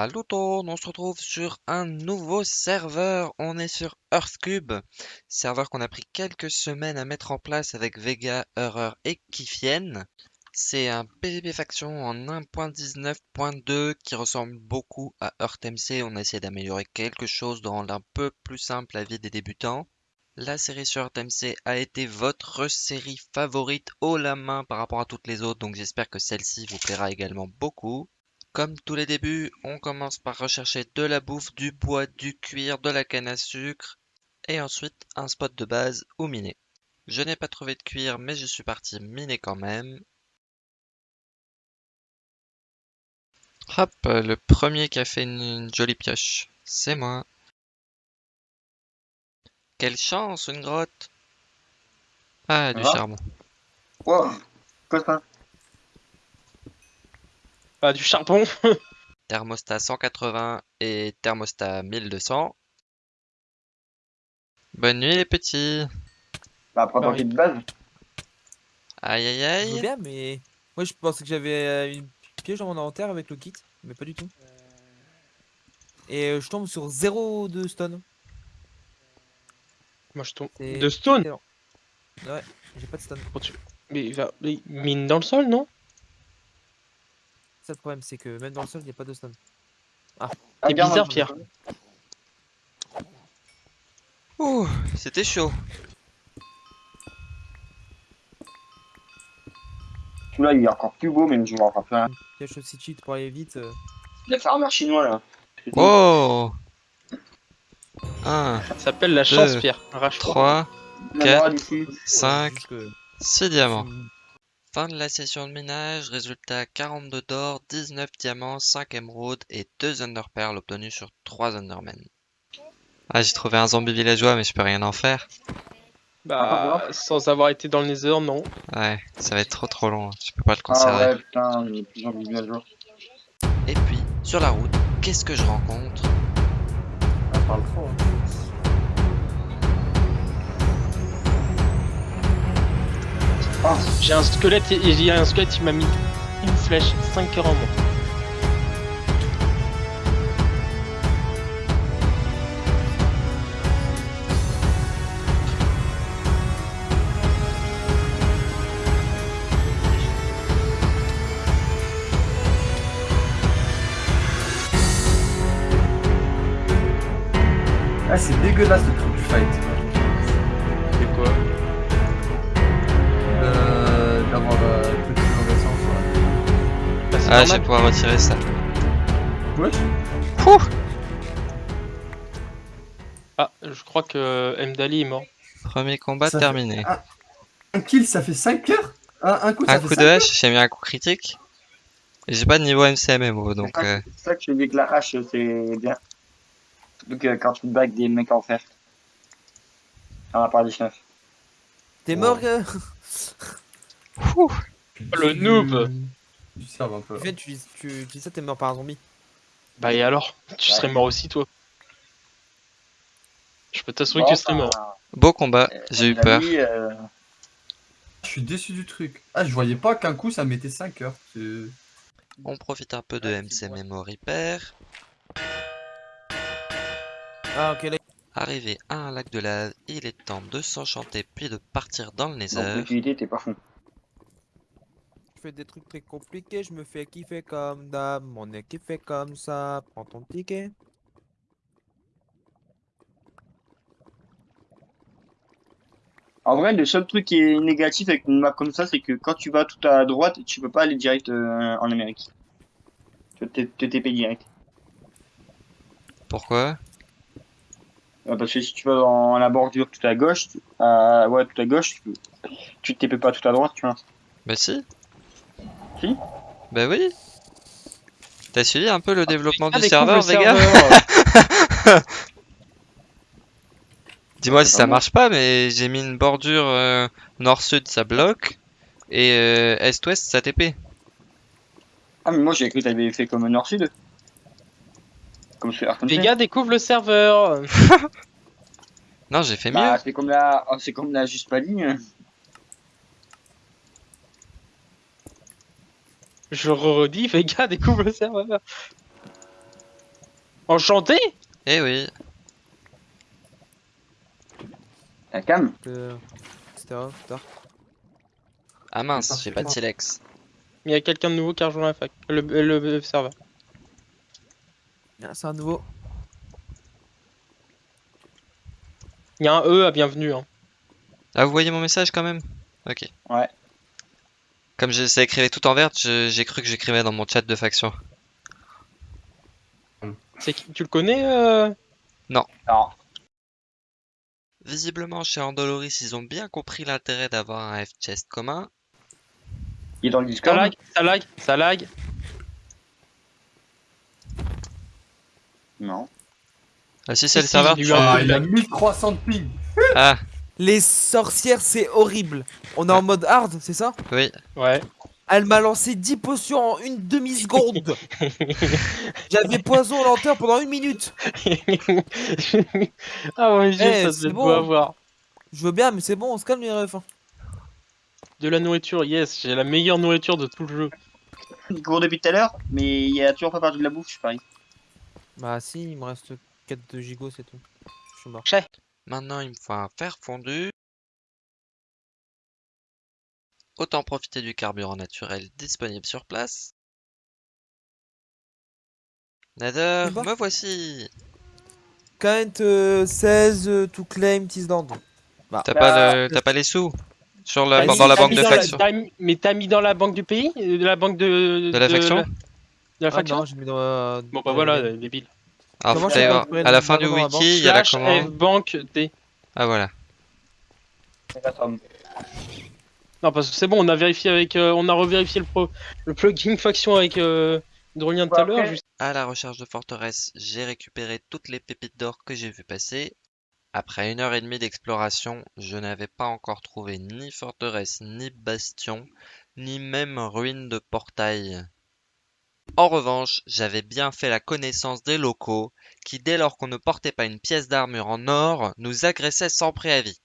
Salut tout, on se retrouve sur un nouveau serveur. On est sur Earthcube, serveur qu'on a pris quelques semaines à mettre en place avec Vega, Horror et Kifien. C'est un PvP faction en 1.19.2 qui ressemble beaucoup à EarthMC. On a essayé d'améliorer quelque chose, de rendre un peu plus simple la vie des débutants. La série sur EarthMC a été votre série favorite haut la main par rapport à toutes les autres, donc j'espère que celle-ci vous plaira également beaucoup. Comme tous les débuts, on commence par rechercher de la bouffe, du bois, du cuir, de la canne à sucre et ensuite un spot de base où miner. Je n'ai pas trouvé de cuir mais je suis parti miner quand même. Hop, le premier qui a fait une, jolie pioche, c'est moi. Quelle chance, une grotte Ah, du charbon. Wow, quoi ça ah, du charbon. thermostat 180 et thermostat 1200. Bonne nuit les petits. Bah, prends ton de base. Aïe aïe aïe. bien, mais moi je pensais que j'avais euh, une piège dans mon inventaire avec le kit, mais pas du tout. Et euh, je tombe sur 0 de stone. Moi je tombe. De stone Ouais, j'ai pas de stone. Mais il va. mine dans le sol, non? Le problème, c'est que même dans le sol, il n'y a pas de stone. Ah, c'est bizarre, Pierre. Ouh, c'était chaud. Celui-là, il est encore plus beau, mais je. Il y a aussi cheat pour aller vite. Euh. Le farmer chinois, là. Oh 1, Ça s'appelle la chance, Pierre. 3, 4, 5, 6 diamants. Fin de la session de minage, résultat 42 d'or, 19 diamants, 5 émeraudes et 2 underpearls obtenus sur 3 undermen. Ah, j'ai trouvé un zombie villageois, mais je peux rien en faire. Bah, sans avoir été dans le nether, non. Ouais, ça va être trop trop long, je peux pas le conserver. Ah ouais, putain, il zombies villageois. Et puis, sur la route, qu'est-ce que je rencontre? Ah, parle trop, hein. J'ai un squelette il a un squelette qui m'a mis une flèche, 5 heures en moins. Ah c'est dégueulasse le truc du fight. Ah, je vais pouvoir retirer ça. Ouais. Ah, je crois que Mdali est mort. Premier combat terminé. Un... kill, ça fait 5 heures? Un, coup, ça un coup de hache, j'ai mis un coup critique. J'ai pas de niveau MCMMO, donc... C'est ça que je dis que la hache, c'est bien. Donc euh, quand tu bagues des mecs en fer. On va parler de T'es mort, gars? Le noob tu un peu. tu, tu, dis ça, t'es mort par un zombie. Bah et alors? Tu serais mort aussi, toi. Je peux t'assurer que tu serais mort. Beau combat, euh, j'ai eu peur. Euh, je suis déçu du truc. Ah, je voyais pas qu'un coup ça mettait 5 heures. On profite un peu de MC Memory Pair. Ah, ok, là. Arrivé à un lac de lave, il est temps de s'enchanter puis de partir dans le nether. t'es pas fou je fais des trucs très compliqués, je me fais kiffer comme d'hab, mon équipe fait comme ça, prends ton ticket. En vrai, le seul truc qui est négatif avec une map comme ça, c'est que quand tu vas tout à droite, tu peux pas aller direct euh, en Amérique. Tu te TP direct. Pourquoi? Euh, Parce que si tu vas dans la bordure tout à gauche, euh, ouais, tout à gauche, tu, tu te TP pas tout à droite, tu vois. Bah si. Si Bah oui T'as suivi un peu le ah, développement du serveur, Vega Dis-moi si ça marche pas, mais j'ai mis une bordure euh, nord-sud, ça bloque, et euh, est-ouest, ça TP. Ah, mais moi j'ai cru que t'avais fait comme nord-sud. Comme sur Vega découvre le serveur Non, j'ai fait bah, mieux. C'est comme la, oh, c'est comme la juste pas ligne. Je redis, Vega découvre le serveur. Enchanté Eh oui, La cam. euh, etc. Tard. ah mince, j'ai pas de silex. Il y a quelqu'un de nouveau qui a rejoint la fac. Le, le, le serveur. Ah, c'est un nouveau. Il y a un E à bienvenue. Hein. Ah, vous voyez mon message quand même? Ok. Ouais. Comme je, ça écrivait tout en vert, j'ai cru que j'écrivais dans mon chat de faction. C'est qui- Tu le connais euh... Non. Visiblement, chez Andoloris, ils ont bien compris l'intérêt d'avoir un F-chest commun. Il est dans le Ça Discord. lag, ça lag, ça lag. Non. Ah si, c'est le serveur Ah, il a de- 1300 de ping. Ah, Les sorcières, c'est horrible. On est en mode hard, c'est ça? Oui. Ouais. Elle m'a lancé 10 potions en une demi-seconde. J'avais poison lenteur pendant une minute. ah ouais, j'ai Eh, ça c'est bon. beau avoir. Je veux bien, mais c'est bon, on se calme les refs. hein. De la nourriture, yes, j'ai la meilleure nourriture de tout le jeu. Il court depuis tout à l'heure, mais il y a toujours pas parti de la bouffe, je parie. Bah si, il me reste 4 de gigot, c'est tout. Je suis mort. Maintenant, il me faut un fer fondu. Autant profiter du carburant naturel disponible sur place. Bon me voici euh, 16 euh, to claim Tisland. T'as Bah, pas, le... t'as pas les sous sur la... T'as dans mis- la t'as banque de la- faction t'as mis- Mais t'as mis dans la banque du pays? Euh, De la banque de... De la faction? De la Ah faction? non, j'ai mis dans la... Bon bah voilà, euh, débile. Alors, faut aller voir. À la fin du wiki, il y a la commande. F banque D. Ah voilà. Non parce que c'est bon, on a vérifié avec... euh, on a revérifié le, pro... le plugin faction avec euh, Drolien tout à l'heure. À la recherche de forteresse, j'ai récupéré toutes les pépites d'or que j'ai vu passer. Après une heure et demie d'exploration, je n'avais pas encore trouvé ni forteresse, ni bastion, ni même ruine de portail. En revanche, j'avais bien fait la connaissance des locaux qui, dès lors qu'on ne portait pas une pièce d'armure en or, nous agressaient sans préavis.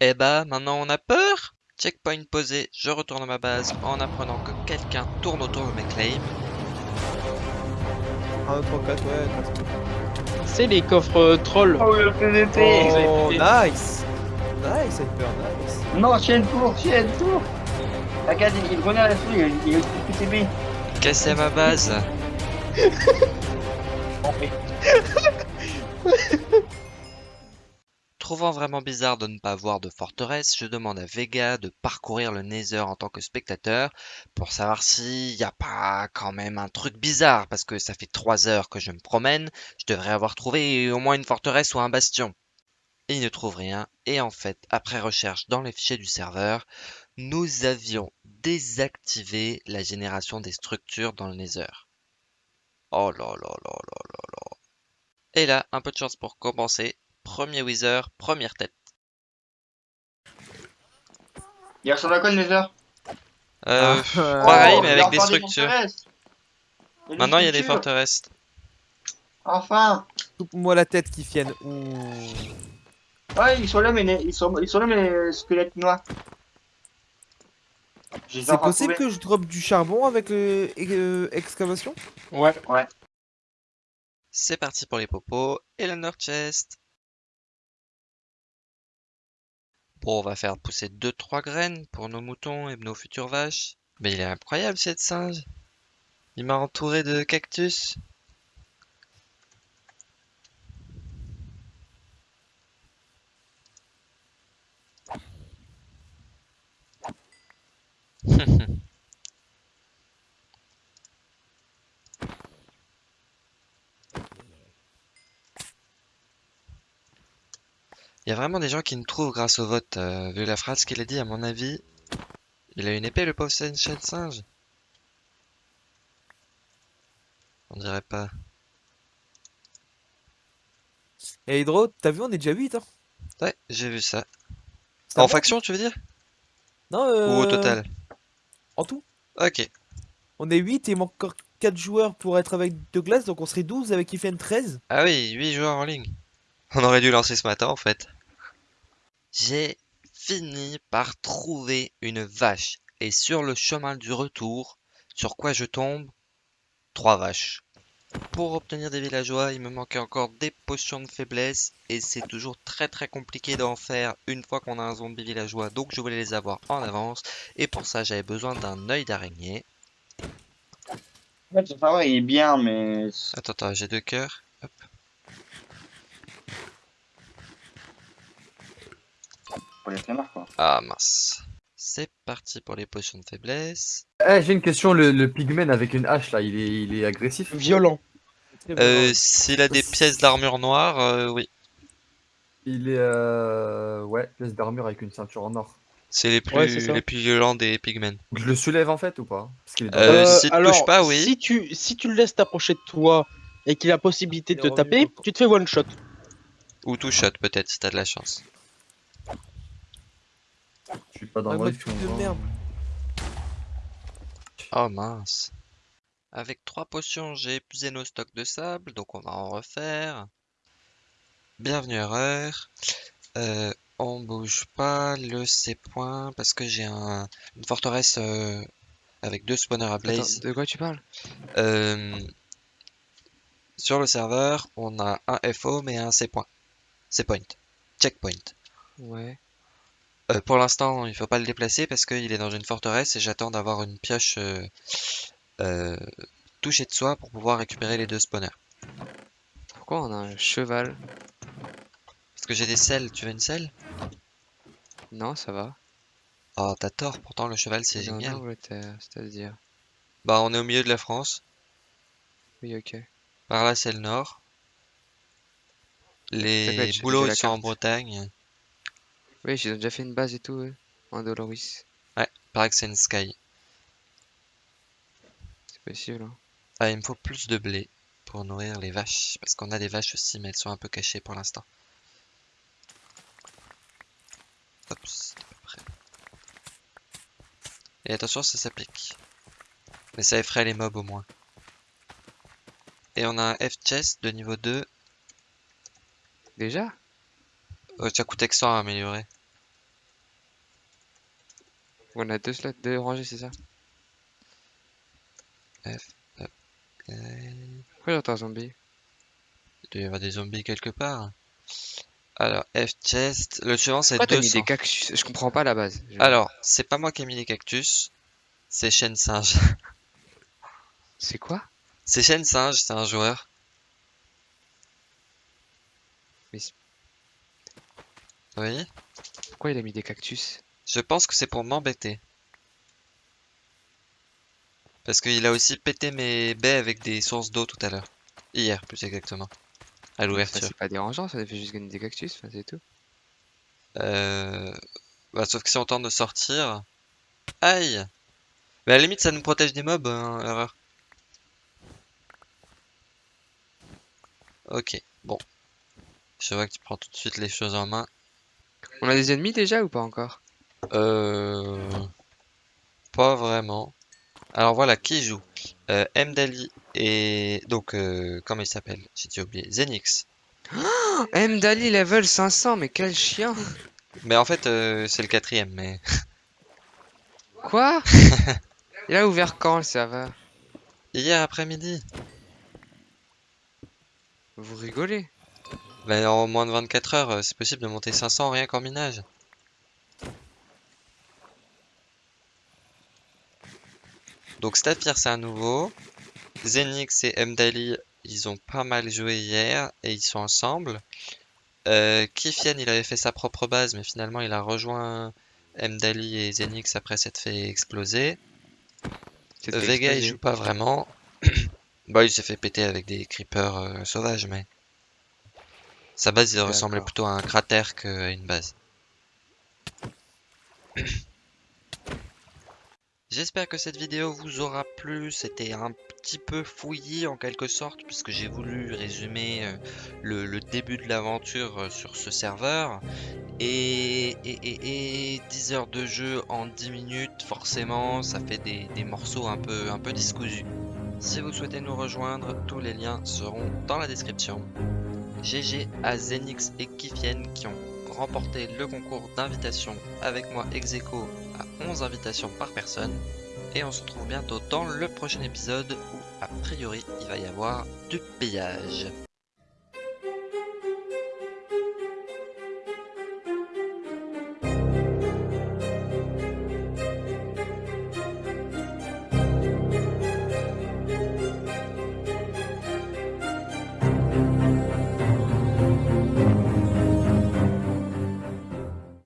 Eh bah, maintenant on a peur Checkpoint posé, je retourne à ma base en apprenant que quelqu'un tourne autour de mes claims. 1, 2, 3, 4, ouais. C'est les coffres euh, trolls. Oh, le PVP Oh, nice Nice, Hyper, nice. Non, chienne court, chienne court Regarde, il, il revenait à la souris, il, il a ma base Trouvant vraiment bizarre de ne pas voir de forteresse, je demande à Vega de parcourir le Nether en tant que spectateur pour savoir s'il n'y a pas quand même un truc bizarre parce que ça fait trois heures que je me promène, je devrais avoir trouvé au moins une forteresse ou un bastion. Et il ne trouve rien et en fait, après recherche dans les fichiers du serveur, nous avions désactivé la génération des structures dans le Nether. Oh là là là là là là. Et là, un peu de chance pour compenser. Premier Wither, première tête. Il ressemble à quoi le Nether Euh, Ah, pareil, Oh, mais avec des enfin structures. Maintenant, il y a des forteresses. Enfin Coupe-moi la tête qui fienne. Ouh. Ouais, ils sont là, mais les- ils sont, ils sont là, mais squelettes noirs. C'est possible que je drop du charbon avec le euh, excavation? Ouais. C'est parti pour les popos et le Nord Chest. Bon, on va faire pousser 2-3 graines pour nos moutons et nos futures vaches. Mais il est incroyable cette singe. Il m'a entouré de cactus. Il y a vraiment des gens qui nous trouvent grâce au vote. euh, vu la phrase qu'il a dit, à mon avis, il a une épée, le pauvre singe. On dirait pas. Et Hydro, t'as vu, on est déjà 8. Hein? Ouais, j'ai vu ça. En faction, tu veux dire? Non, Ou euh, au total? En tout. Ok. On est 8 et il manque encore 4 joueurs pour être avec Douglas, donc on serait 12 avec Ifen 13. Ah oui, 8 joueurs en ligne. On aurait dû lancer ce matin en fait. J'ai fini par trouver une vache. Et sur le chemin du retour, sur quoi je tombe? Trois vaches. Pour obtenir des villageois, il me manquait encore des potions de faiblesse et c'est toujours très très compliqué d'en faire une fois qu'on a un zombie villageois, donc je voulais les avoir en avance et pour ça j'avais besoin d'un œil d'araignée. En fait, le il est bien, mais. Attends, attends, j'ai deux cœurs. Hop. Pour les flemmards, quoi. Ah mince. C'est parti pour les potions de faiblesse. Eh, j'ai une question, le, le pigman avec une hache là, il est, il est agressif? Violent. Euh, s'il a des pièces d'armure noire, euh, oui. Il est euh... ouais, pièce d'armure avec une ceinture en or. C'est les plus, Ouais, les plus violents des pigmen. Je le soulève en fait ou pas? Parce qu'il est dans Euh, si tu touches pas, oui. Si tu, si tu le laisses t'approcher de toi et qu'il a possibilité de te taper, tu te fais one shot. Ou tout shot peut-être si t'as de la chance. Je suis pas dans Ouais, le de merde. Oh mince. Avec trois potions, j'ai épuisé nos stocks de sable, donc on va en refaire. Bienvenue erreur. Euh, on bouge pas le C point parce que j'ai un, une forteresse euh, avec deux spawners à Attends, blaze. de quoi tu parles? Euh, sur le serveur, on a un FO mais un C point. C point. Checkpoint. Ouais. Euh, pour l'instant, il faut pas le déplacer parce qu'il est dans une forteresse et j'attends d'avoir une pioche euh, euh, touchée de soi pour pouvoir récupérer les deux spawners. Pourquoi on a un cheval? Parce que j'ai des selles, tu veux une selle? Non, ça va. Oh, t'as tort, pourtant le cheval c'est génial. c'est-à-dire. Bah, on est au milieu de la France. Oui, ok. Par là, c'est le nord. Les boulots ils sont en. Bretagne. Oui, j'ai déjà fait une base et tout, ouais. En Doloris. Paraît que c'est une sky. C'est possible, hein. Ah, il me faut plus de blé pour nourrir les vaches. Parce qu'on a des vaches aussi, mais elles sont un peu cachées pour l'instant. Hop, c'est à peu près. Et attention, ça s'applique. Mais ça effraie les mobs au moins. Et on a un F-chest de niveau 2. Déjà? Oh, ça coûte 100 à améliorer. On a deux slots, deux rangées, c'est ça F, hop, ok. Pourquoi j'entends un zombie? Il doit y avoir des zombies quelque part. Alors, F-chest. Le suivant, c'est Pourquoi t'as mis 200. des cactus? Je comprends pas la base. Je- Alors, c'est pas moi qui ai mis les cactus. C'est Chêne Singe. C'est quoi? C'est Chêne Singe, c'est un joueur. Mais c'est- Oui. Pourquoi il a mis des cactus? Je pense que c'est pour m'embêter. Parce qu'il a aussi pété mes baies avec des sources d'eau tout à l'heure. Hier, plus exactement. À l'ouverture. C'est pas dérangeant, ça fait juste gagner des cactus, enfin, c'est tout. Euh... Bah, sauf que si on tente de sortir... Aïe Mais à la limite, ça nous protège des mobs, hein, erreur. Ok, bon. Je vois que tu prends tout de suite les choses en main. On a des ennemis déjà ou pas encore? Euh... Pas vraiment. Alors voilà, qui joue? Euh, Mdali et... Donc, euh, comment il s'appelle? J'ai déjà oublié. Zenix. Oh, M Dali level 500, mais quel chien! Mais en fait, euh, c'est le quatrième, mais... Quoi? Il a ouvert quand le serveur? Hier après-midi. Vous rigolez? Ben, en moins de 24 heures, euh, c'est possible de monter 500 rien qu'en minage. Donc Stafir c'est un nouveau. Zenix et Mdali, ils ont pas mal joué hier et ils sont ensemble. Euh, Kifian, il avait fait sa propre base, mais finalement il a rejoint Mdali et Zenix après s'être fait exploser. Vega il joue pas vraiment. bah il s'est fait péter avec des creepers euh, sauvages mais sa base il ressemblait plutôt à un cratère qu'à une base. J'espère que cette vidéo vous aura plu, c'était un petit peu fouillis en quelque sorte puisque j'ai voulu résumer euh, le, le début de l'aventure euh, sur ce serveur et, et, et, et 10 heures de jeu en 10 minutes forcément ça fait des, des morceaux un peu, un peu discousus. Si vous souhaitez nous rejoindre, tous les liens seront dans la description. GG à Zenix et Kifien qui ont remporté le concours d'invitation avec moi ex à 11 invitations par personne. Et on se retrouve bientôt dans le prochain épisode où, a priori, il va y avoir du pillage.